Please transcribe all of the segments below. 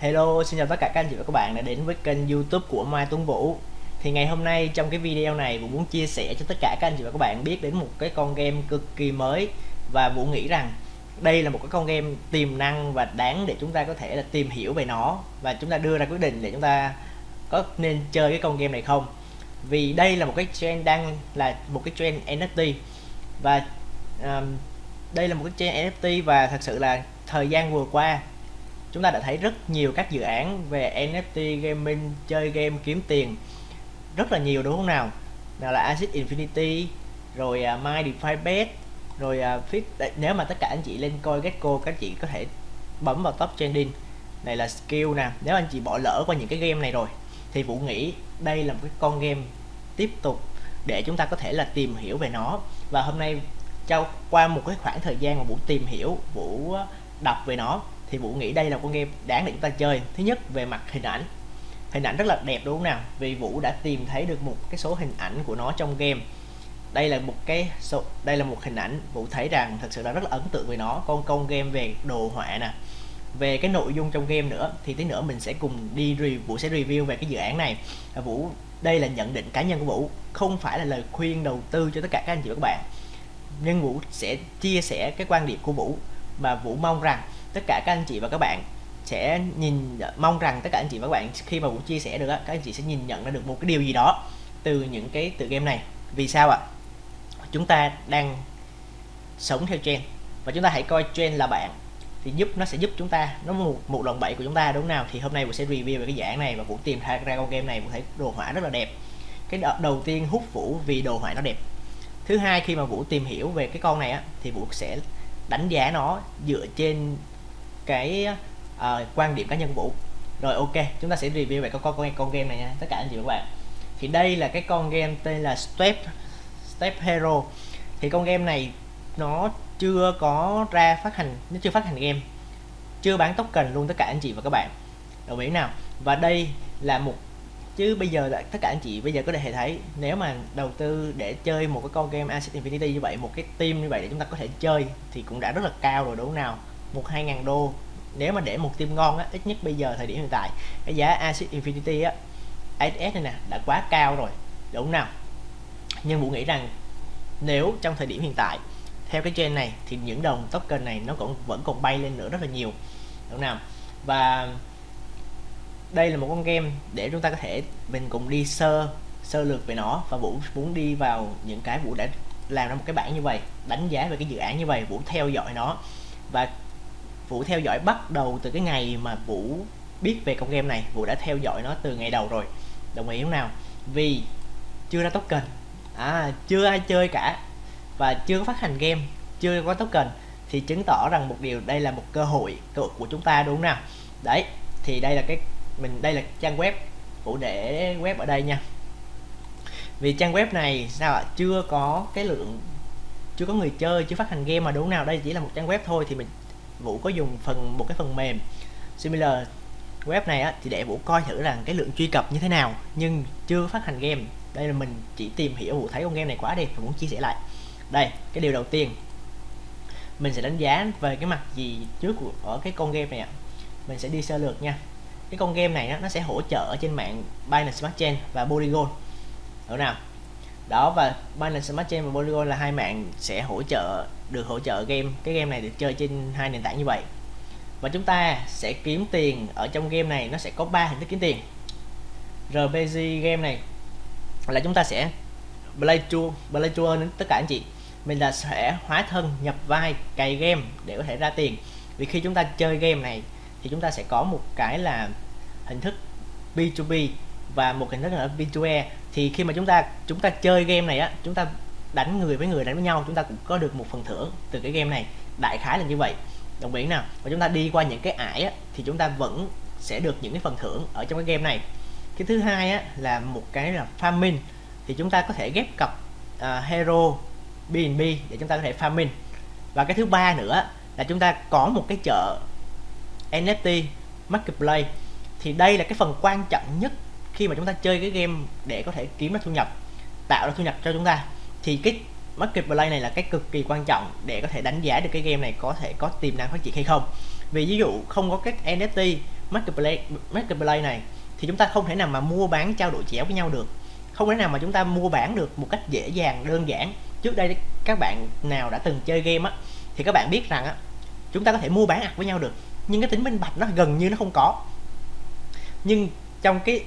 Hello, xin chào tất cả các anh chị và các bạn đã đến với kênh youtube của Mai Tuấn Vũ. Thì ngày hôm nay trong cái video này Vũ muốn chia sẻ cho tất cả các anh chị và các bạn biết đến một cái con game cực kỳ mới. Và Vũ nghĩ rằng đây là một cái con game tiềm năng và đáng để chúng ta có thể là tìm hiểu về nó. Và chúng ta đưa ra quyết định để chúng ta có nên chơi cái con game này không. Vì đây là một cái trend đang là một cái trend NFT Và um, đây là một cái trend NFT và thật sự là thời gian vừa qua chúng ta đã thấy rất nhiều các dự án về NFT gaming chơi game kiếm tiền. Rất là nhiều đúng không nào? Nào là Acid Infinity rồi uh, My DeFi Bet rồi uh, Fit nếu mà tất cả anh chị lên coi Gecko các chị có thể bấm vào top trending. Này là skill nè nếu anh chị bỏ lỡ qua những cái game này rồi thì Vũ nghĩ đây là một cái con game tiếp tục để chúng ta có thể là tìm hiểu về nó. Và hôm nay trao qua một cái khoảng thời gian mà Vũ tìm hiểu Vũ à, đọc về nó thì Vũ nghĩ đây là con game đáng để chúng ta chơi. Thứ nhất, về mặt hình ảnh. Hình ảnh rất là đẹp đúng không nào? Vì Vũ đã tìm thấy được một cái số hình ảnh của nó trong game. Đây là một cái số, đây là một hình ảnh Vũ thấy rằng thật sự là rất là ấn tượng về nó. Con công game về đồ họa nè. Về cái nội dung trong game nữa, thì tí nữa mình sẽ cùng đi review, Vũ sẽ review về cái dự án này. Vũ, đây là nhận định cá nhân của Vũ, không phải là lời khuyên đầu tư cho tất cả các anh chị và các bạn. Nhưng Vũ sẽ chia sẻ cái quan điểm của Vũ mà Vũ mong rằng tất cả các anh chị và các bạn sẽ nhìn mong rằng tất cả anh chị và các bạn khi mà Vũ chia sẻ được các anh chị sẽ nhìn nhận ra được một cái điều gì đó từ những cái tựa game này. Vì sao ạ? Chúng ta đang sống theo trend và chúng ta hãy coi trend là bạn thì giúp nó sẽ giúp chúng ta nó một một lần bẫy của chúng ta đúng nào? Thì hôm nay Vũ sẽ review về cái dạng này và Vũ tìm ra, ra con game này Vũ thấy đồ họa rất là đẹp. Cái đầu tiên hút Vũ vì đồ họa nó đẹp. Thứ hai khi mà Vũ tìm hiểu về cái con này á thì Vũ sẽ đánh giá nó dựa trên cái uh, quan điểm cá nhân Vũ. Rồi ok chúng ta sẽ review về con con con game này nha tất cả anh chị và các bạn. Thì đây là cái con game tên là Step Step Hero. Thì con game này nó chưa có ra phát hành nó chưa phát hành game chưa bán token luôn tất cả anh chị và các bạn. Đồng ý nào? Và đây là một chứ bây giờ là tất cả anh chị bây giờ có thể thấy nếu mà đầu tư để chơi một cái con game Asset Infinity như vậy một cái team như vậy để chúng ta có thể chơi thì cũng đã rất là cao rồi đúng nào? Một hai ngàn đô nếu mà để một team ngon á, ít nhất bây giờ thời điểm hiện tại, cái giá Axis Infinity á AS này nè, đã quá cao rồi, đúng nào? Nhưng Vũ nghĩ rằng nếu trong thời điểm hiện tại, theo cái trend này, thì những đồng token này nó cũng vẫn còn bay lên nữa rất là nhiều, đúng nào? Và đây là một con game để chúng ta có thể mình cùng đi sơ sơ lược về nó, và Vũ muốn đi vào những cái Vũ đã làm ra một cái bảng như vậy, đánh giá về cái dự án như vậy, Vũ theo dõi nó, và Vũ theo dõi bắt đầu từ cái ngày mà Vũ biết về con game này. Vũ đã theo dõi nó từ ngày đầu rồi. Đồng ý không nào? Vì chưa ra token. À chưa ai chơi cả. Và chưa có phát hành game, chưa có token thì chứng tỏ rằng một điều, đây là một cơ hội của chúng ta, đúng không nào? Đấy, thì đây là cái, mình, đây là trang web. Vũ để web ở đây nha. Vì trang web này, sao ạ? Chưa có cái lượng, chưa có người chơi, chưa phát hành game mà, đúng nào? Đây chỉ là một trang web thôi thì mình Vũ có dùng phần một cái phần mềm similar web này á, thì để Vũ coi thử rằng cái lượng truy cập như thế nào nhưng chưa phát hành game. Đây là mình chỉ tìm hiểu Vũ thấy con game này quá đẹp và muốn chia sẻ lại. Đây cái điều đầu tiên. Mình sẽ đánh giá về cái mặt gì trước của ở cái con game này ạ. Mình sẽ đi sơ lược nha. Cái con game này nó sẽ hỗ trợ trên mạng Binance Smart Chain và Polygon. Được nào đó, và Binance Smart Chain và Polygon là hai mạng sẽ hỗ trợ, được hỗ trợ game. Cái game này được chơi trên hai nền tảng như vậy. Và chúng ta sẽ kiếm tiền ở trong game này, nó sẽ có ba hình thức kiếm tiền. RPG game này là chúng ta sẽ play to, play tour đến tất cả anh chị. Mình là sẽ hóa thân, nhập vai, cày game để có thể ra tiền. Vì khi chúng ta chơi game này thì chúng ta sẽ có một cái là hình thức B2B và một hình thức là B2E thì khi mà chúng ta chúng ta chơi game này á chúng ta đánh người với người đánh với nhau chúng ta cũng có được một phần thưởng từ cái game này. Đại khái là như vậy. Đồng ý nào? Và chúng ta đi qua những cái ải á, thì chúng ta vẫn sẽ được những cái phần thưởng ở trong cái game này. Cái thứ hai á, là một cái là farming. Thì chúng ta có thể ghép cặp uh, hero BNB để chúng ta có thể farming. Và cái thứ ba nữa là chúng ta có một cái chợ NFT marketplace. Thì đây là cái phần quan trọng nhất khi mà chúng ta chơi cái game để có thể kiếm ra thu nhập, tạo ra thu nhập cho chúng ta, thì cái market play này là cái cực kỳ quan trọng để có thể đánh giá được cái game này có thể có tiềm năng phát triển hay không. Vì ví dụ không có các NFT market play market play này, thì chúng ta không thể nào mà mua bán trao đổi chéo với nhau được. Không thể nào mà chúng ta mua bán được một cách dễ dàng, đơn giản. Trước đây các bạn nào đã từng chơi game á, thì các bạn biết rằng á, chúng ta có thể mua bán ạc với nhau được, nhưng cái tính minh bạch nó gần như nó không có. Nhưng trong cái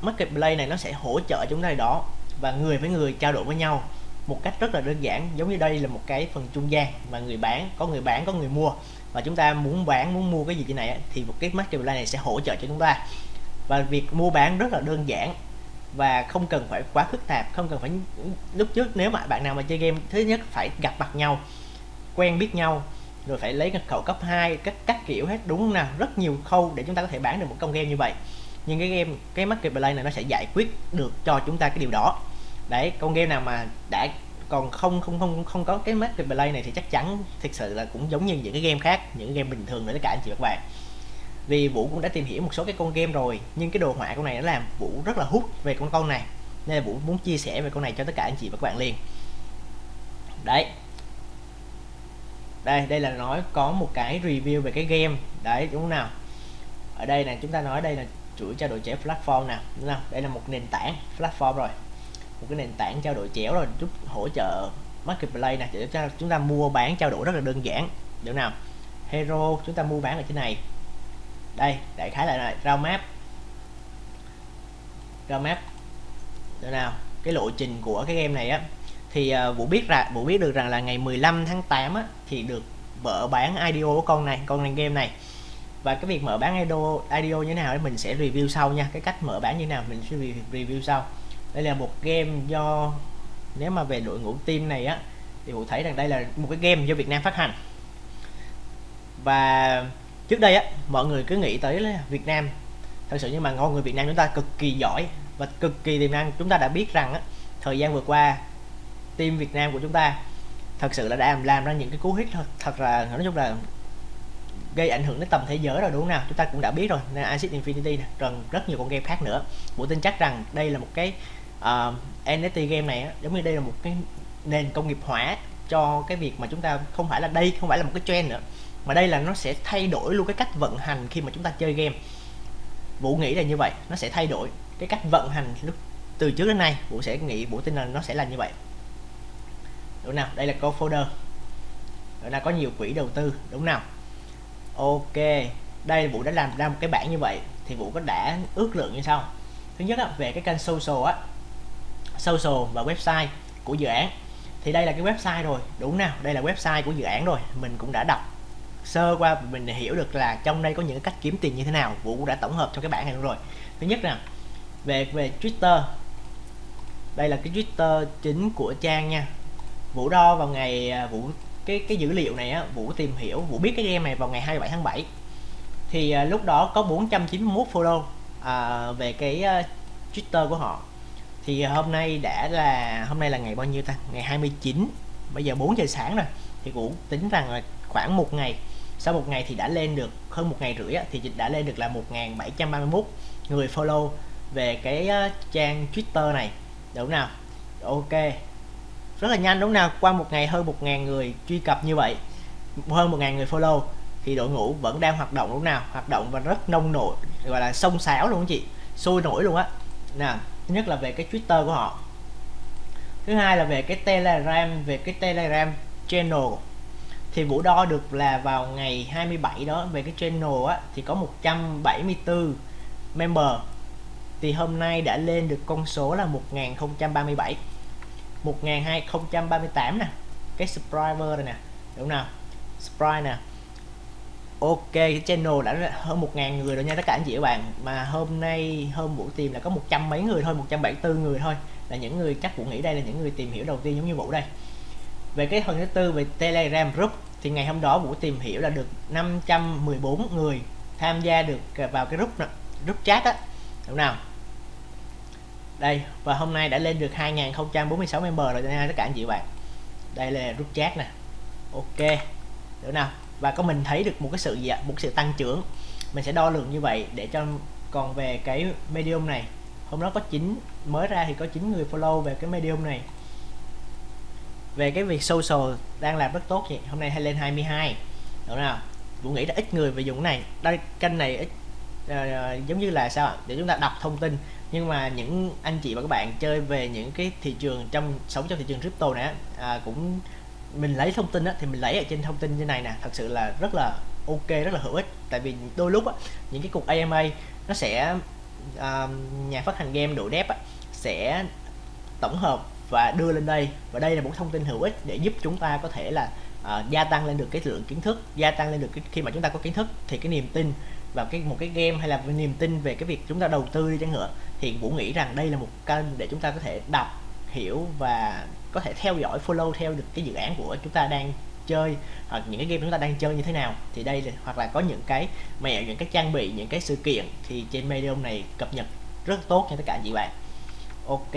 marketplace này nó sẽ hỗ trợ chúng ta đó và người với người trao đổi với nhau một cách rất là đơn giản, giống như đây là một cái phần trung gian mà người bán, có người bán, có người mua. Và chúng ta muốn bán, muốn mua cái gì thế này thì một cái marketplace này sẽ hỗ trợ cho chúng ta. Và việc mua bán rất là đơn giản và không cần phải quá phức tạp, không cần phải lúc trước nếu mà bạn nào mà chơi game, thứ nhất phải gặp mặt nhau, quen biết nhau, rồi phải lấy cái khẩu cấp 2 các các kiểu hết. Đúng không nào? Rất nhiều khâu để chúng ta có thể bán được một công game như vậy nhưng cái game, cái marketplace này nó sẽ giải quyết được cho chúng ta cái điều đó. Đấy, con game nào mà đã còn không không không không có cái marketplace này thì chắc chắn thực sự là cũng giống như những cái game khác, những game bình thường nữa tất cả, anh chị và các bạn. Vì vũ cũng đã tìm hiểu một số cái con game rồi, nhưng cái đồ họa con này nó làm vũ rất là hút về con con này. Nên là vũ muốn chia sẻ về con này cho tất cả anh chị và các bạn liền. Đấy. Đây đây là nói có một cái review về cái game. Đấy, đúng không nào? Ở đây này chúng ta nói đây là chuỗi trao đổi chéo platform nào đúng không? Đây là một nền tảng platform rồi. Một cái nền tảng trao đổi chéo rồi giúp hỗ trợ marketplace này để cho chúng ta mua bán trao đổi rất là đơn giản. Được nào hero chúng ta mua bán ở trên này. Đây đại khái là rau map. Rau map. Được nào? Cái lộ trình của cái game này á thì uh, vũ biết ra vũ biết được rằng là ngày 15 tháng 8 á, thì được vợ bán IDO của con này con này game này và cái việc mở bán IDO, IDO như thế nào thì mình sẽ review sau nha. Cái cách mở bán như thế nào mình sẽ review sau. Đây là một game do nếu mà về đội ngũ team này á thì vũ thấy rằng đây là một cái game do Việt Nam phát hành. Và trước đây á mọi người cứ nghĩ tới là Việt Nam. Thật sự nhưng mà ngon người Việt Nam chúng ta cực kỳ giỏi và cực kỳ tiềm năng. Chúng ta đã biết rằng á thời gian vừa qua team Việt Nam của chúng ta thật sự là đã làm, làm ra những cái cú hit thật, thật là nói chung là gây ảnh hưởng đến tầm thế giới rồi đúng không nào? Chúng ta cũng đã biết rồi nên Acid Infinity này, rồi rất nhiều con game khác nữa. Bộ tin chắc rằng đây là một cái ờ, uh, NFT game này giống như đây là một cái nền công nghiệp hóa cho cái việc mà chúng ta không phải là đây không phải là một cái trend nữa mà đây là nó sẽ thay đổi luôn cái cách vận hành khi mà chúng ta chơi game. Vũ nghĩ là như vậy nó sẽ thay đổi cái cách vận hành lúc từ trước đến nay. Vũ sẽ nghĩ Vũ tin là nó sẽ là như vậy. Đúng nào? Đây là co folder rồi là có nhiều quỹ đầu tư đúng nào? Ok đây Vũ đã làm ra một cái bảng như vậy thì Vũ có đã ước lượng như sau. Thứ nhất á, về cái kênh social á social và website của dự án. Thì đây là cái website rồi đúng nào? Đây là website của dự án rồi mình cũng đã đọc sơ qua mình hiểu được là trong đây có những cách kiếm tiền như thế nào vũ cũng đã tổng hợp trong cái bảng này luôn rồi. Thứ nhất là về về twitter. Đây là cái twitter chính của trang nha. Vũ đo vào ngày à, vũ cái cái dữ liệu này á vũ tìm hiểu vũ biết cái game này vào ngày 27 tháng 7 thì à, lúc đó có 491 follow à, về cái uh, twitter của họ. Thì hôm nay đã là hôm nay là ngày bao nhiêu ta? Ngày 29 bây giờ 4 giờ sáng rồi. Thì vũ tính rằng là khoảng một ngày. Sau một ngày thì đã lên được hơn một ngày rưỡi thì đã lên được là 1731 người follow về cái uh, trang Twitter này. Đúng nào? Ok rất là nhanh. Đúng nào, qua một ngày hơn một ngàn người truy cập như vậy, hơn một ngàn người follow, thì đội ngũ vẫn đang hoạt động lúc nào? Hoạt động và rất nông nổi, gọi là sông sáo luôn chị, sôi nổi luôn á. Nè thứ nhất là về cái twitter của họ. Thứ hai là về cái telegram, về cái telegram channel. Thì Vũ đo được là vào ngày 27 đó, về cái channel á, thì có 174 member. Thì hôm nay đã lên được con số là 1037 1238 nè. Cái subscriber này nè, đúng nào? Subscribe nè. Ok, cái channel đã hơn 1.000 người rồi nha tất cả anh chị các bạn. Mà hôm nay, hôm Vũ tìm là có một trăm mấy người thôi 174 người thôi. Là những người chắc Vũ nghĩ đây là những người tìm hiểu đầu tiên giống như Vũ đây. Về cái phần thứ tư, về Telegram group, thì ngày hôm đó Vũ tìm hiểu là được 514 người tham gia được vào cái group group chat á. Đúng nào? Đây và hôm nay đã lên được 2046 member rồi nha tất cả anh chị bạn. Đây là rút chat nè. Ok được nào? Và có mình thấy được một cái sự gì ạ? Một sự tăng trưởng. Mình sẽ đo lường như vậy để cho còn về cái medium này. Hôm đó có 9 mới ra thì có 9 người follow về cái medium này. Về cái việc social đang làm rất tốt vậy hôm nay hay lên 22 đúng nào? Vũ nghĩ là ít người về dùng cái này. Đây kênh này ít uh, giống như là sao ạ? Để chúng ta đọc thông tin nhưng mà những anh chị và các bạn chơi về những cái thị trường trong sống trong thị trường crypto này à, cũng mình lấy thông tin á, thì mình lấy ở trên thông tin như này nè thật sự là rất là ok rất là hữu ích. Tại vì đôi lúc á, những cái cục AMA nó sẽ à, nhà phát hành game độ đẹp á, sẽ tổng hợp và đưa lên đây. Và đây là một thông tin hữu ích để giúp chúng ta có thể là uh, gia tăng lên được cái lượng kiến thức gia tăng lên được cái khi mà chúng ta có kiến thức thì cái niềm tin vào cái một cái game hay là niềm tin về cái việc chúng ta đầu tư đi chẳng hạn thì Vũ nghĩ rằng đây là một kênh để chúng ta có thể đọc hiểu và có thể theo dõi follow theo được cái dự án của chúng ta đang chơi hoặc những cái game chúng ta đang chơi như thế nào. Thì đây là, hoặc là có những cái mẹo những cái trang bị những cái sự kiện thì trên medium này cập nhật rất tốt cho tất cả anh chị bạn. Ok.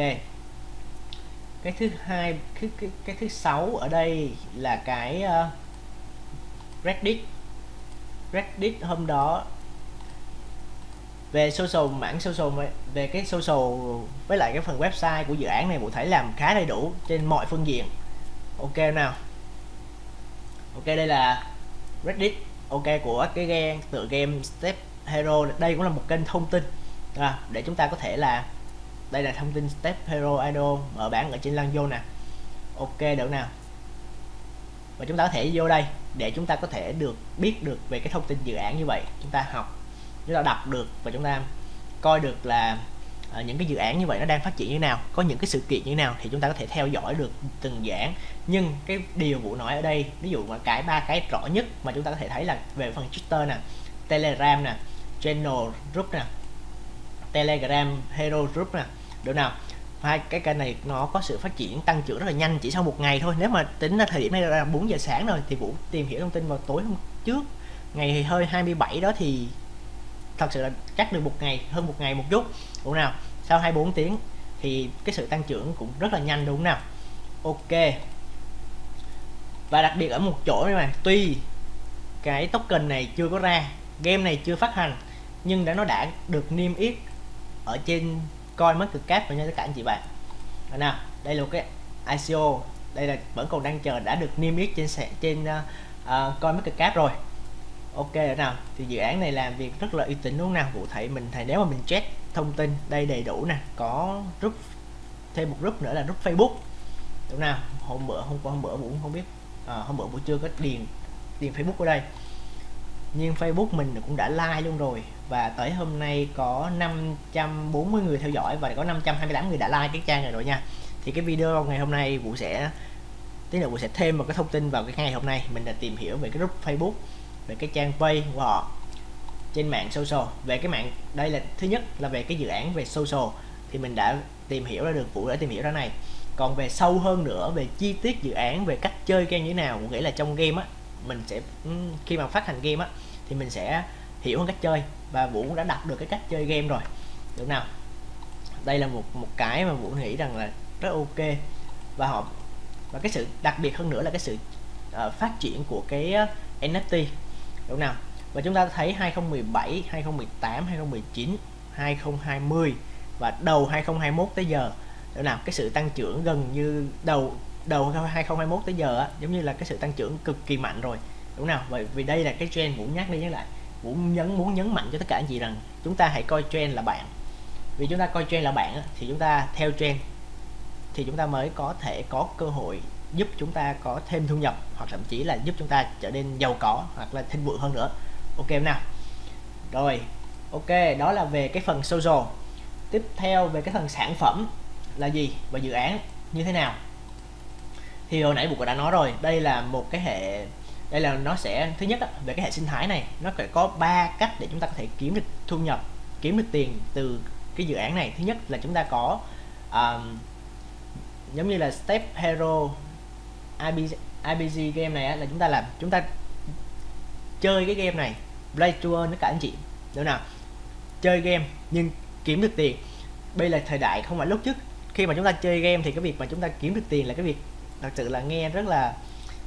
Cái thứ hai cái, cái, cái thứ sáu ở đây là cái uh, Reddit. Reddit hôm đó về social mảng social về cái social với lại cái phần website của dự án này bộ thấy làm khá đầy đủ trên mọi phương diện. Ok nào? Ok đây là reddit. Ok của cái game tựa game step hero. Đây cũng là một kênh thông tin. À, để chúng ta có thể là đây là thông tin step hero idol mở bản ở trên lăng vô nè. Ok được nào. Và chúng ta có thể vô đây để chúng ta có thể được biết được về cái thông tin dự án như vậy. Chúng ta học chúng ta đọc được và chúng ta coi được là uh, những cái dự án như vậy nó đang phát triển như nào có những cái sự kiện như nào thì chúng ta có thể theo dõi được từng dự án. Nhưng cái điều vụ nói ở đây ví dụ mà cái ba cái rõ nhất mà chúng ta có thể thấy là về phần Twitter nè Telegram nè Channel Group nè Telegram Hero Group nè được nào hai cái kênh này nó có sự phát triển tăng trưởng rất là nhanh chỉ sau một ngày thôi. Nếu mà tính ra thời điểm này là 4 giờ sáng rồi thì Vũ tìm hiểu thông tin vào tối hôm trước ngày hơi 27 đó thì thật sự là chắc được một ngày hơn một ngày một chút. Đúng nào sau 24 tiếng thì cái sự tăng trưởng cũng rất là nhanh đúng nào? Ok. Và đặc biệt ở một chỗ này mà tuy cái token này chưa có ra game này chưa phát hành nhưng đã nó đã được niêm yết ở trên coi mất cực cáp và nha tất cả anh chị bạn. Rồi nào đây là một cái ICO đây là vẫn còn đang chờ đã được niêm yết trên trên ờ, ờ, uh, uh, coi mất cực cáp rồi ok nào. Thì dự án này làm việc rất là uy tín đúng không nào? Cụ thể mình thầy nếu mà mình check thông tin đây đầy đủ nè có group thêm một group nữa là group Facebook. Đúng nào? Hôm bữa hôm qua hôm bữa cũng không biết. À, hôm bữa buổi trưa có điền điền Facebook ở đây. Nhưng Facebook mình cũng đã like luôn rồi. Và tới hôm nay có 540 người theo dõi và có 528 người đã like cái trang này rồi nha. Thì cái video ngày hôm nay Vũ sẽ tí nữa Vũ sẽ thêm một cái thông tin vào cái ngày hôm nay. Mình đã tìm hiểu về cái group Facebook về cái trang page của họ trên mạng social. Về cái mạng đây là thứ nhất là về cái dự án về social. Thì mình đã tìm hiểu ra được Vũ đã tìm hiểu ra này. Còn về sâu hơn nữa về chi tiết dự án về cách chơi game như thế nào nghĩa là trong game á mình sẽ ừ, khi mà phát hành game á thì mình sẽ hiểu hơn cách chơi. Và Vũ cũng đã đọc được cái cách chơi game rồi. Được nào? Đây là một một cái mà Vũ nghĩ rằng là rất ok. Và họ và cái sự đặc biệt hơn nữa là cái sự uh, phát triển của cái ờ, uh, NFT đúng nào? Và chúng ta thấy 2017 2018 2019 2020 và đầu 2021 tới giờ. Đúng nào? Cái sự tăng trưởng gần như đầu đầu 2021 tới giờ á, giống như là cái sự tăng trưởng cực kỳ mạnh rồi. Đúng nào? Bởi vì đây là cái trend muốn nhắc đi nhắc lại. Muốn nhấn muốn nhấn mạnh cho tất cả anh chị rằng chúng ta hãy coi trend là bạn. Vì chúng ta coi trend là bạn thì chúng ta theo trend thì chúng ta mới có thể có cơ hội giúp chúng ta có thêm thu nhập hoặc thậm chí là giúp chúng ta trở nên giàu có hoặc là thịnh vượng hơn nữa. Ok nào? Rồi ok đó là về cái phần social. Tiếp theo về cái phần sản phẩm là gì và dự án như thế nào? Thì hồi nãy bụng đã nói rồi đây là một cái hệ đây là nó sẽ thứ nhất về cái hệ sinh thái này nó phải có ba cách để chúng ta có thể kiếm được thu nhập kiếm được tiền từ cái dự án này. Thứ nhất là chúng ta có um, giống như là step hero IBG, game này là chúng ta làm chúng ta chơi cái game này play to earn tất cả anh chị đúng nào? Chơi game nhưng kiếm được tiền. Bây là thời đại không phải lúc trước. Khi mà chúng ta chơi game thì cái việc mà chúng ta kiếm được tiền là cái việc thật sự là nghe rất là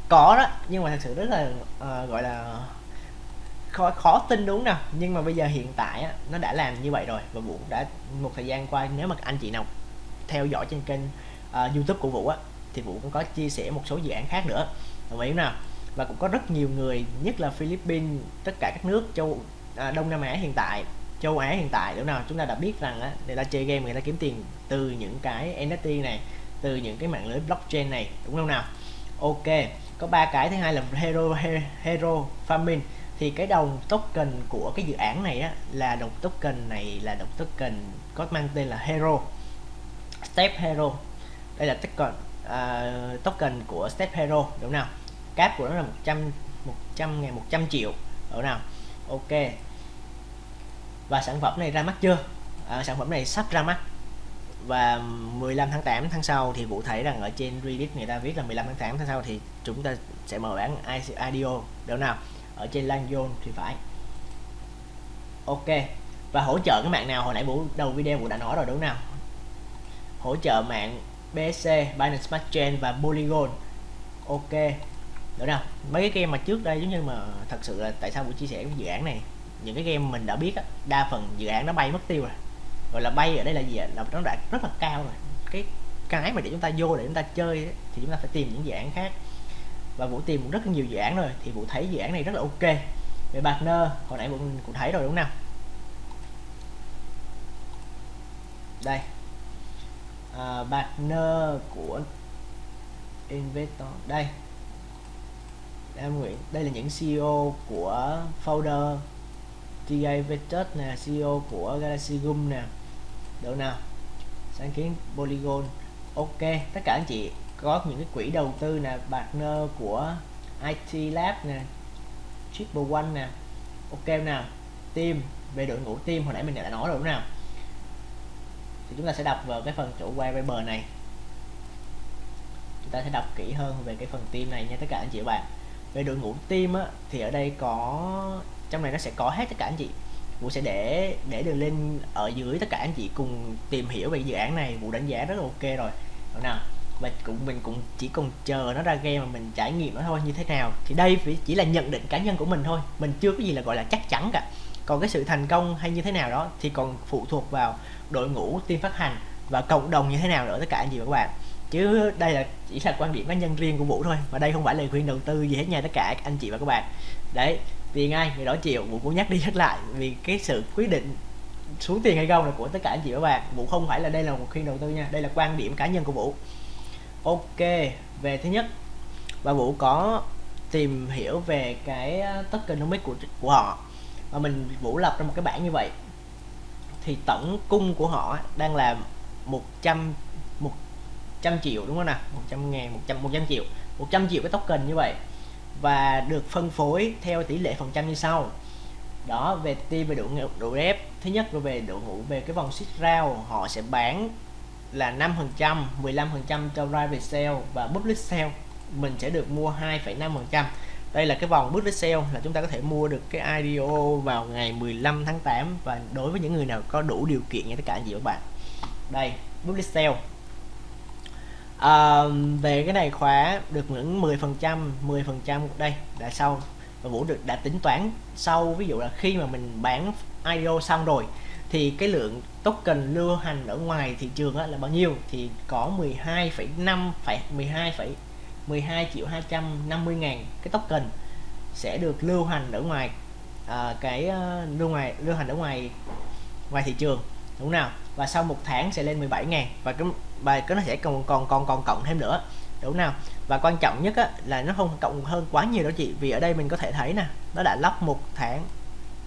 có đó nhưng mà thật sự rất là uh, gọi là khó khó tin đúng nào? Nhưng mà bây giờ hiện tại á, nó đã làm như vậy rồi và vũ đã một thời gian qua nếu mà anh chị nào theo dõi trên kênh uh, youtube của vũ á thì vũ cũng có chia sẻ một số dự án khác nữa. Đồng ý nào? Và cũng có rất nhiều người nhất là philippines tất cả các nước châu à, đông nam á hiện tại châu Á hiện tại đúng nào? Chúng ta đã biết rằng á người ta chơi game người ta kiếm tiền từ những cái NFT này từ những cái mạng lưới blockchain này đúng không nào? Ok có ba cái. Thứ hai là hero hero farming. Thì cái đồng token của cái dự án này á là đồng token này là đồng token có mang tên là hero step hero. Đây là token uh, token của step hero đúng nào? Cáp của nó là 100 100 ngày 100 triệu đúng nào? Ok. Và sản phẩm này ra mắt chưa? À, sản phẩm này sắp ra mắt. Và 15 tháng 8 tháng sau thì vụ thấy rằng ở trên Reddit người ta viết là 15 tháng 8 tháng sau thì chúng ta sẽ mở bán IDO đâu nào? Ở trên Lan thì phải. Ok. Và hỗ trợ cái mạng nào? Hồi nãy Vũ đầu video Vũ đã nói rồi đúng nào? Hỗ trợ mạng BSC Binance Smart Chain và Polygon ok. Được nào mấy cái game mà trước đây giống như mà thật sự là tại sao buổi chia sẻ cái dự án này? Những cái game mình đã biết á, đa phần dự án nó bay mất tiêu rồi. Gọi là bay ở đây là gì là nó đã rất là cao rồi. Cái cái mà để chúng ta vô để chúng ta chơi ấy, thì chúng ta phải tìm những dự án khác. Và vũ tìm rất nhiều dự án rồi thì vũ thấy dự án này rất là ok. Về partner hồi nãy vũ cũng thấy rồi đúng không nào? Đây à, partner của investor. Đây. Em Nguyễn đây là những CEO của folder TA Vectors nè CEO của Galaxy Gum nè. Độ nào? Sáng kiến Polygon. Ok tất cả anh chị có những cái quỹ đầu tư nè partner của IT Lab nè Triple One nè. Ok nào? Team về đội ngũ team hồi nãy mình đã nói rồi đúng nào? Thì chúng ta sẽ đọc vào cái phần chủ quay bờ này. Chúng ta sẽ đọc kỹ hơn về cái phần team này nha tất cả anh chị và bạn. Về đội ngũ team á, thì ở đây có trong này nó sẽ có hết tất cả anh chị. Vũ sẽ để để đường link ở dưới tất cả anh chị cùng tìm hiểu về dự án này. Vũ đánh giá rất là ok rồi. Được nào và cũng mình cũng chỉ còn chờ nó ra game mà mình trải nghiệm nó thôi như thế nào. Thì đây chỉ là nhận định cá nhân của mình thôi. Mình chưa có gì là gọi là chắc chắn cả còn cái sự thành công hay như thế nào đó thì còn phụ thuộc vào đội ngũ, team phát hành và cộng đồng như thế nào nữa, tất cả anh chị và các bạn. Chứ đây là chỉ là quan điểm cá nhân riêng của vũ thôi và đây không phải lời khuyên đầu tư gì hết nha, tất cả anh chị và các bạn. Đấy, tiền ai người đó chịu, vũ cũng nhắc đi nhắc lại, vì cái sự quyết định xuống tiền hay không là của tất cả anh chị và các bạn. Vũ không phải là đây là một khuyên đầu tư nha, đây là quan điểm cá nhân của vũ. Ok, về thứ nhất, và vũ có tìm hiểu về cái ờ, tokenomics của của họ mình vũ lập ra một cái bảng như vậy thì tổng cung của họ đang là 100 100 triệu đúng không nào? 100 ngàn 100 100 triệu. 100 triệu cái token như vậy. Và được phân phối theo tỷ lệ phần trăm như sau. Đó về team về độ độ rep. Thứ nhất là về độ ngũ về cái vòng xích rao họ sẽ bán là 5 phần trăm 15 phần trăm cho private sale và public sale. Mình sẽ được mua 2,5 phần trăm đây là cái vòng public sale là chúng ta có thể mua được cái IDO vào ngày 15 tháng 8 và đối với những người nào có đủ điều kiện như tất cả anh chị các bạn. Đây public sale. À, về cái này khóa được những 10 phần trăm 10 phần trăm đây đã sau và Vũ được đã tính toán sau. Ví dụ là khi mà mình bán IDO xong rồi thì cái lượng token lưu hành ở ngoài thị trường là bao nhiêu? Thì có 12,5 phải 12, 12 triệu 250 ngàn cái token sẽ được lưu hành ở ngoài à, cái uh, lưu ngoài lưu hành ở ngoài ngoài thị trường đúng nào? Và sau một tháng sẽ lên 17 ngàn và cái và cái nó sẽ còn còn còn còn cộng thêm nữa đúng nào? Và quan trọng nhất á, là nó không cộng hơn quá nhiều đó chị vì ở đây mình có thể thấy nè nó đã lóc một tháng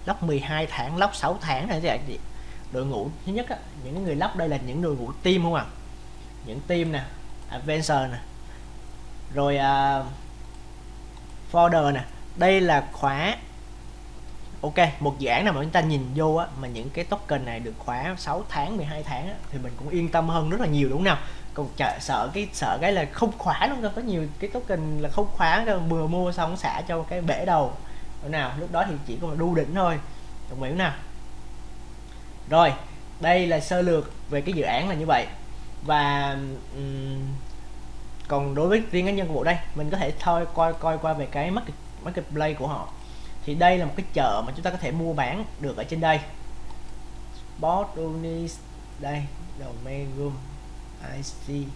lóc 12 tháng lóc 6 tháng này chị đội ngũ thứ nhất á, những người lóc đây là những đội ngũ team không à? Những team nè adventure nè rồi uh, folder nè. Đây là khóa ok một dự án nào mà chúng ta nhìn vô á mà những cái token này được khóa 6 tháng 12 tháng á, thì mình cũng yên tâm hơn rất là nhiều đúng không nào? Còn chợ, sợ cái sợ cái là không khóa luôn có nhiều cái token là không khóa vừa mua xong xả cho cái bể đầu. Đúng nào? Lúc đó thì chỉ có đu đỉnh thôi. Đồng ý nào? Rồi đây là sơ lược về cái dự án là như vậy. Và um, còn đối với riêng cá nhân của bộ đây, mình có thể thôi coi coi qua về cái market marketplace của họ. Thì đây là một cái chợ mà chúng ta có thể mua bán được ở trên đây. Botunis đây, domain room IC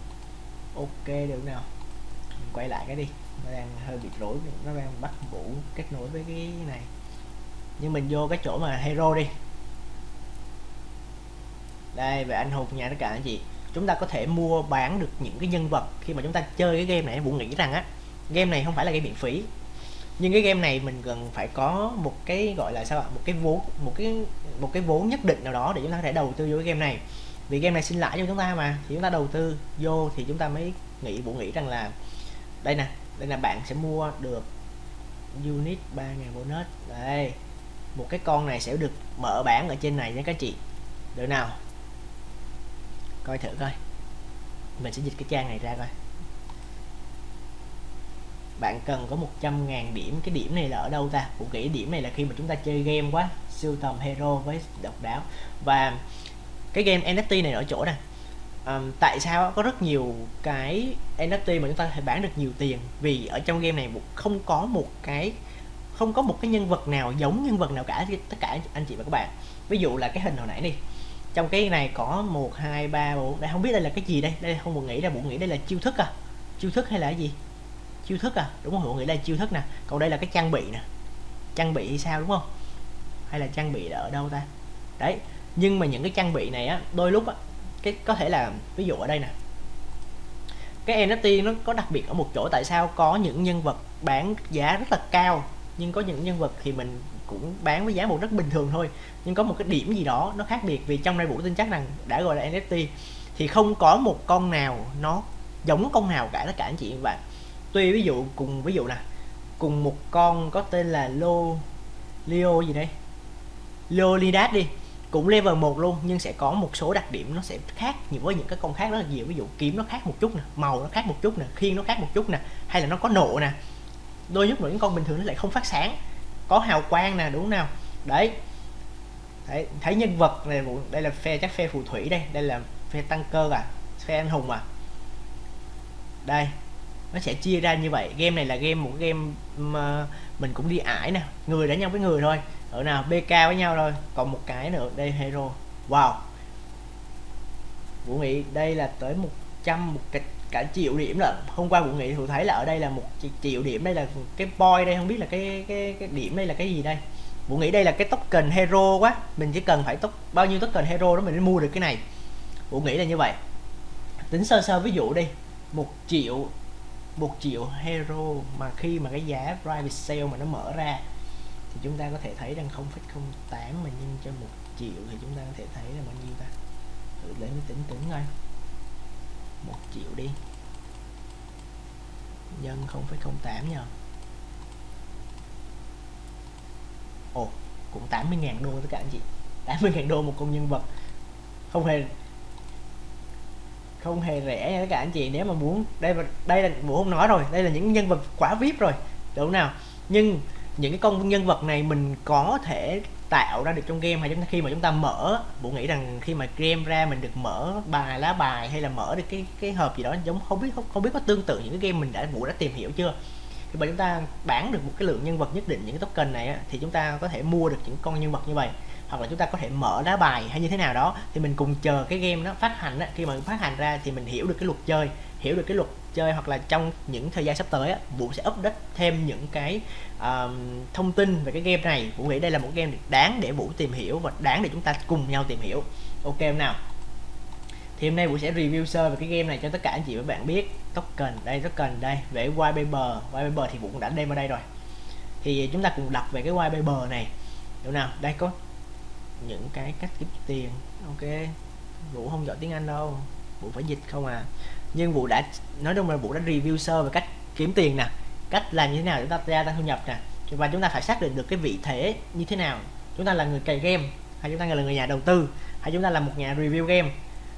ok, được nào. Mình quay lại cái đi. Nó đang hơi bị rối, nó đang bắt vũ kết nối với cái này. Nhưng mình vô cái chỗ mà hero đi. Đây, về anh hùng nha tất cả anh chị chúng ta có thể mua bán được những cái nhân vật khi mà chúng ta chơi cái game này. Vũ nghĩ rằng á, game này không phải là game miễn phí. Nhưng cái game này mình cần phải có một cái, gọi là sao ạ, một cái vốn một cái một cái vốn nhất định nào đó để chúng ta có thể đầu tư vô cái game này. Vì game này xin lãi cho chúng ta mà, thì chúng ta đầu tư vô thì chúng ta mới nghĩ vũ nghĩ rằng là đây nè, đây là bạn sẽ mua được unit 3.000 bonus. Đây, một cái con này sẽ được mở bán ở trên này nha các chị. Được nào? Coi thử coi. Mình sẽ dịch cái trang này ra coi. Bạn cần có 100.000 điểm. Cái điểm này là ở đâu ta? Cũng nghĩ điểm này là khi mà chúng ta chơi game quá siêu tầm hero với độc đáo. Và cái game NFT này ở chỗ nè. Um, tại sao có rất nhiều cái NFT mà chúng ta có thể bán được nhiều tiền? Vì ở trong game này không có một cái không có một cái nhân vật nào giống nhân vật nào cả tất cả anh chị và các bạn. Ví dụ là cái hình hồi nãy đi trong cái này có một, hai, ba, bốn. Đây, không biết đây là cái gì đây? Đây, không buồn nghĩ là buồn nghĩ đây là chiêu thức à. Chiêu thức hay là cái gì? Chiêu thức à? Đúng không buồn nghĩ đây là chiêu thức nè. Còn đây là cái trang bị nè. Trang bị hay sao đúng không? Hay là trang bị là ở đâu ta? Đấy, nhưng mà những cái trang bị này á, đôi lúc á, cái, có thể là, ví dụ ở đây nè. Cái NFT nó có đặc biệt ở một chỗ tại sao có những nhân vật bán giá rất là cao? Nhưng có những nhân vật thì mình cũng bán với giá một rất bình thường thôi. Nhưng có một cái điểm gì đó nó khác biệt vì trong đây vũ tin chắc rằng đã gọi là NFT thì không có một con nào nó giống con nào cả tất cả anh chị và bạn. Tuy ví dụ, cùng ví dụ nè, cùng một con có tên là Lô, Leo gì đây Leonidas đi, cũng level 1 luôn, nhưng sẽ có một số đặc điểm nó sẽ khác nhiều với những cái con khác rất là nhiều. Ví dụ kiếm nó khác một chút nè, màu nó khác một chút nè, khiên nó khác một chút nè, hay là nó có nộ nè đôi lúc những con bình thường nó lại không phát sáng. Có hào quang nè đúng không nào? Đấy. Đấy, thấy nhân vật này đây là phe chắc phe phù thủy đây. Đây là phe tăng cơ à phe anh hùng à. Đây nó sẽ chia ra như vậy. Game này là game một game mà ờ, mình cũng đi ải nè. Người đánh nhau với người thôi. Ở nào bk với nhau thôi. Còn một cái nữa đây hero. Wow. Vũ nghĩ đây là tới 100 một cái cả triệu điểm là hôm qua cũng nghĩ thì thấy là ở đây là một triệu điểm đây là cái boy đây không biết là cái cái cái điểm đây là cái gì đây. Vũ nghĩ đây là cái token hero quá mình chỉ cần phải tốc bao nhiêu token hero đó mình mới mua được cái này. Vũ nghĩ là như vậy. Tính sơ sơ ví dụ đi một triệu một triệu hero mà khi mà cái giá private sale mà nó mở ra thì chúng ta có thể thấy rằng 0,08 mà nhân cho một triệu thì chúng ta có thể thấy là bao nhiêu ta? Thử lấy tính tính coi một triệu đi. Nhân 0,08 nhờ ồ cũng 80.000 đô tất cả anh chị. 80.000 đô một công nhân vật. Không hề không hề rẻ nha tất cả anh chị. Nếu mà muốn đây đây là bộ không nói rồi. Đây là những nhân vật quá vip rồi. Đúng nào? Nhưng những cái con nhân vật này mình có thể tạo ra được trong game hay chúng ta khi mà chúng ta mở bộ nghĩ rằng khi mà game ra mình được mở bài lá bài hay là mở được cái cái hộp gì đó giống không biết không, không biết có tương tự những cái game mình đã vũ đã tìm hiểu chưa? Khi mà chúng ta bán được một cái lượng nhân vật nhất định những cái token này á, thì chúng ta có thể mua được những con nhân vật như vậy. Hoặc là chúng ta có thể mở lá bài hay như thế nào đó thì mình cùng chờ cái game nó phát hành á, khi mà phát hành ra thì mình hiểu được cái luật chơi hiểu được cái luật chơi hoặc là trong những thời gian sắp tới á, Vũ sẽ update thêm những cái uh, thông tin về cái game này. Vũ nghĩ đây là một game đáng để Vũ tìm hiểu và đáng để chúng ta cùng nhau tìm hiểu. Ok không nào? Thì hôm nay Vũ sẽ review sơ về cái game này cho tất cả anh chị và bạn biết. Token đây token đây về whitepaper whitepaper thì Vũ cũng đã đem vào đây rồi. Thì chúng ta cùng đọc về cái whitepaper này. Đúng nào? Đây có những cái cách kiếm tiền. Ok. Vũ không giỏi tiếng Anh đâu. Vũ phải dịch không à? Nhưng Vũ đã, nói chung là Vũ đã review sơ về cách kiếm tiền nè, cách làm như thế nào để chúng ta gia tăng thu nhập nè. Và chúng ta phải xác định được cái vị thế như thế nào. Chúng ta là người cày game, hay chúng ta là người nhà đầu tư, hay chúng ta là một nhà review game,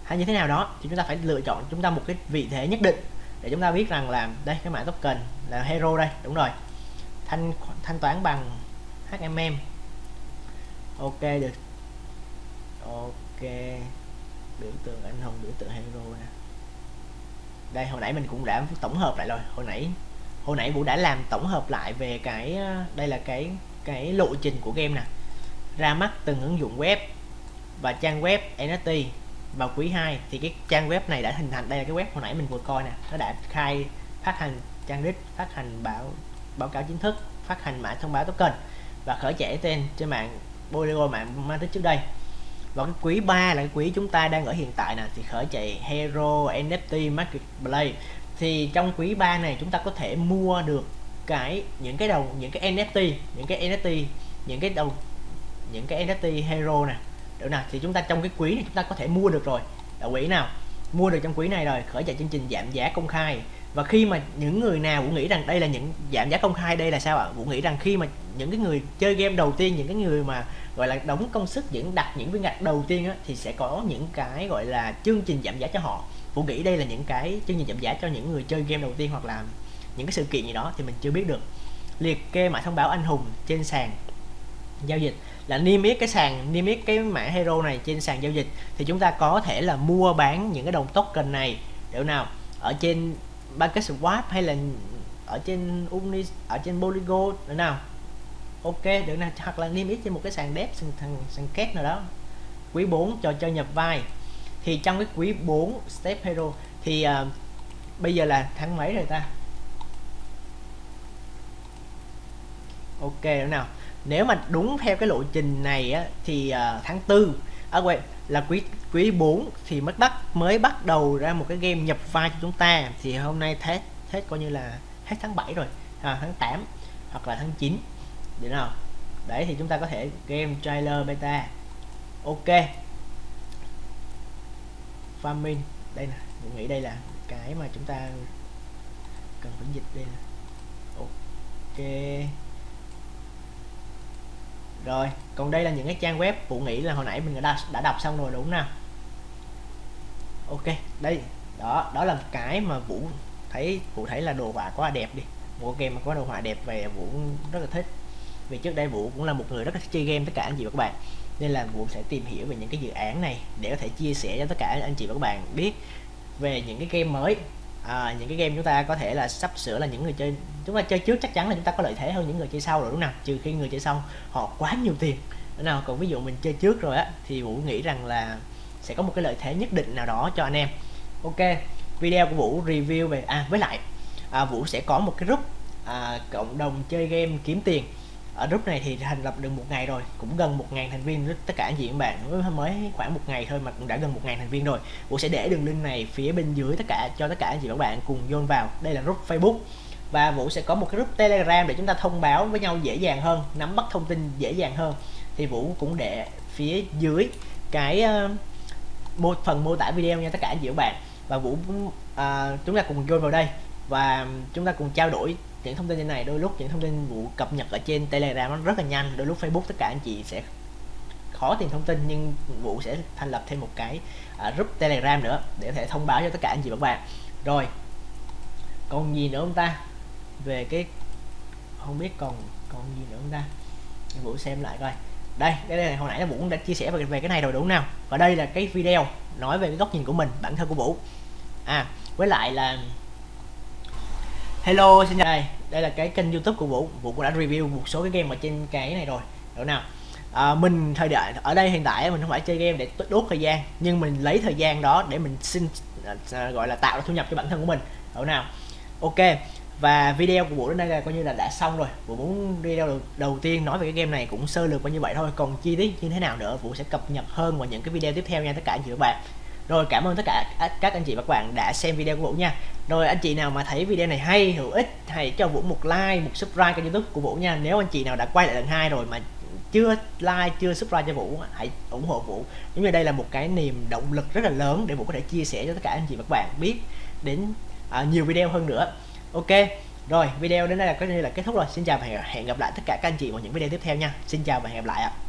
hay như thế nào đó, thì chúng ta phải lựa chọn chúng ta một cái vị thế nhất định để chúng ta biết rằng là, đây, cái mã token là hero đây, đúng rồi. Thanh thanh toán bằng HMM ok, được. Ok. Biểu tượng anh hùng biểu tượng hero nè đây, hồi nãy mình cũng đã tổng hợp lại rồi. Hồi nãy hồi nãy vũ đã làm tổng hợp lại về cái ờ, đây là cái cái lộ trình của game nè. Ra mắt từng ứng dụng web và trang web NFT vào quý 2 thì cái trang web này đã hình thành, đây là cái web hồi nãy mình vừa coi nè. Nó đã khai, phát hành trang đích, phát hành báo báo cáo chính thức, phát hành mã thông báo token và khởi chạy tên trên mạng, Polygon mạng mang tích trước đây và cái quý 3 là cái quý chúng ta đang ở hiện tại nè, thì khởi chạy Hero NFT Marketplace thì trong quý 3 này chúng ta có thể mua được cái, những cái đầu, những cái NFT những cái NFT những cái đầu, những cái NFT Hero nè. Được nào thì chúng ta trong cái quý này chúng ta có thể mua được rồi. Đồng quỹ nào? Mua được trong quý này rồi, khởi chạy chương trình giảm giá công khai. Và khi mà những người nào cũng nghĩ rằng đây là những giảm giá công khai, đây là sao ạ? Cũng nghĩ rằng khi mà những cái người chơi game đầu tiên, những cái người mà gọi là đóng công sức những đặt những viên gạch đầu tiên á, thì sẽ có những cái gọi là chương trình giảm giá cho họ. Vũ nghĩ đây là những cái chương trình giảm giá cho những người chơi game đầu tiên hoặc là những cái sự kiện gì đó thì mình chưa biết được. Liệt kê mã thông báo anh hùng trên sàn giao dịch. Là niêm yết cái sàn niêm yết cái mã hero này trên sàn giao dịch thì chúng ta có thể là mua bán những cái đồng token này. Để nào? Ở trên Market Swap hay là ở trên uni ở trên Polygon nào? Ok được nè. Hoặc là niêm yết trên một cái sàn đép sàn, sàn, sàn két nào đó. Quý 4 cho chơi nhập vai. Thì trong cái quý 4 step hero thì uh, bây giờ là tháng mấy rồi ta? Ok nữa nào. Nếu mà đúng theo cái lộ trình này á, thì uh, tháng tư à, quên là quý quý 4 thì mới bắt mới bắt đầu ra một cái game nhập vai cho chúng ta. Thì hôm nay hết hết coi như là hết tháng 7 rồi. À, tháng 8 hoặc là tháng 9 được nào đấy thì chúng ta có thể game trailer beta. Ok. Farming. Đây nè mình nghĩ đây là cái mà chúng ta cần phải dịch đây nè. Ok. Rồi còn đây là những cái trang web phụ nghĩ là hồi nãy mình đã, đã đọc xong rồi đúng nào ok đây. Đó đó là một cái mà vũ thấy vũ thấy là đồ họa quá đẹp đi. Một game mà có đồ họa đẹp về vũ rất là thích vì trước đây vũ cũng là một người rất là chơi game tất cả anh chị và các bạn. Nên là vũ sẽ tìm hiểu về những cái dự án này để có thể chia sẻ cho tất cả anh chị và các bạn biết về những cái game mới. À, những cái game chúng ta có thể là sắp sửa là những người chơi chúng ta chơi trước chắc chắn là chúng ta có lợi thế hơn những người chơi sau rồi đúng không trừ khi người chơi sau họ quá nhiều tiền. Đúng nào còn ví dụ mình chơi trước rồi á thì vũ nghĩ rằng là sẽ có một cái lợi thế nhất định nào đó cho anh em. Ok video của vũ review về à với lại à, vũ sẽ có một cái group à, cộng đồng chơi game kiếm tiền ở group này thì thành lập được một ngày rồi cũng gần một ngàn thành viên tất cả anh chị các bạn. Mới khoảng một ngày thôi mà cũng đã gần một ngàn thành viên rồi. Vũ sẽ để đường link này phía bên dưới tất cả cho tất cả anh chị các bạn cùng vô vào. Đây là group Facebook. Và Vũ sẽ có một cái group Telegram để chúng ta thông báo với nhau dễ dàng hơn nắm bắt thông tin dễ dàng hơn. Thì Vũ cũng để phía dưới cái ờ, uh, một phần mô tả video nha tất cả anh chị các bạn. Và Vũ uh, chúng ta cùng vô vào đây. Và chúng ta cùng trao đổi những thông tin như này đôi lúc những thông tin vụ cập nhật ở trên telegram nó rất là nhanh đôi lúc facebook tất cả anh chị sẽ khó tìm thông tin nhưng vụ sẽ thành lập thêm một cái uh, group telegram nữa để có thể thông báo cho tất cả anh chị và các bạn. Rồi còn gì nữa không ta? Về cái không biết còn còn gì nữa không ta? Vũ xem lại coi. Đây cái này hồi nãy là vũ cũng đã chia sẻ về, về cái này rồi đúng không nào? Và đây là cái video nói về cái góc nhìn của mình bản thân của vũ. À với lại là hello xin chào. Đây đây là cái kênh youtube của vũ. Vũ cũng đã review một số cái game ở trên cái này rồi. Đâu nào? À, mình thời đại ở đây hiện tại mình không phải chơi game để đốt thời gian nhưng mình lấy thời gian đó để mình xin à, à gọi là tạo ra thu nhập cho bản thân của mình. Đâu nào? Ok và video của vũ đến đây là coi như là đã xong rồi. Vũ muốn video đầu, đầu tiên nói về cái game này cũng sơ lược qua như vậy thôi. Còn chi tiết như thế nào nữa vũ sẽ cập nhật hơn vào những cái video tiếp theo nha. Tất cả anh chị và các bạn rồi cảm ơn tất cả các anh chị và các bạn đã xem video của Vũ nha. Rồi anh chị nào mà thấy video này hay hữu ích hãy cho Vũ một like một subscribe kênh youtube của Vũ nha. Nếu anh chị nào đã quay lại lần hai rồi mà chưa like chưa subscribe cho Vũ hãy ủng hộ Vũ. Giống như đây là một cái niềm động lực rất là lớn để Vũ có thể chia sẻ cho tất cả anh chị và các bạn biết đến à, nhiều video hơn nữa. Ok rồi video đến đây là có như là kết thúc rồi. Xin chào và hẹn gặp lại tất cả các anh chị vào những video tiếp theo nha. Xin chào và hẹn gặp lại ạ.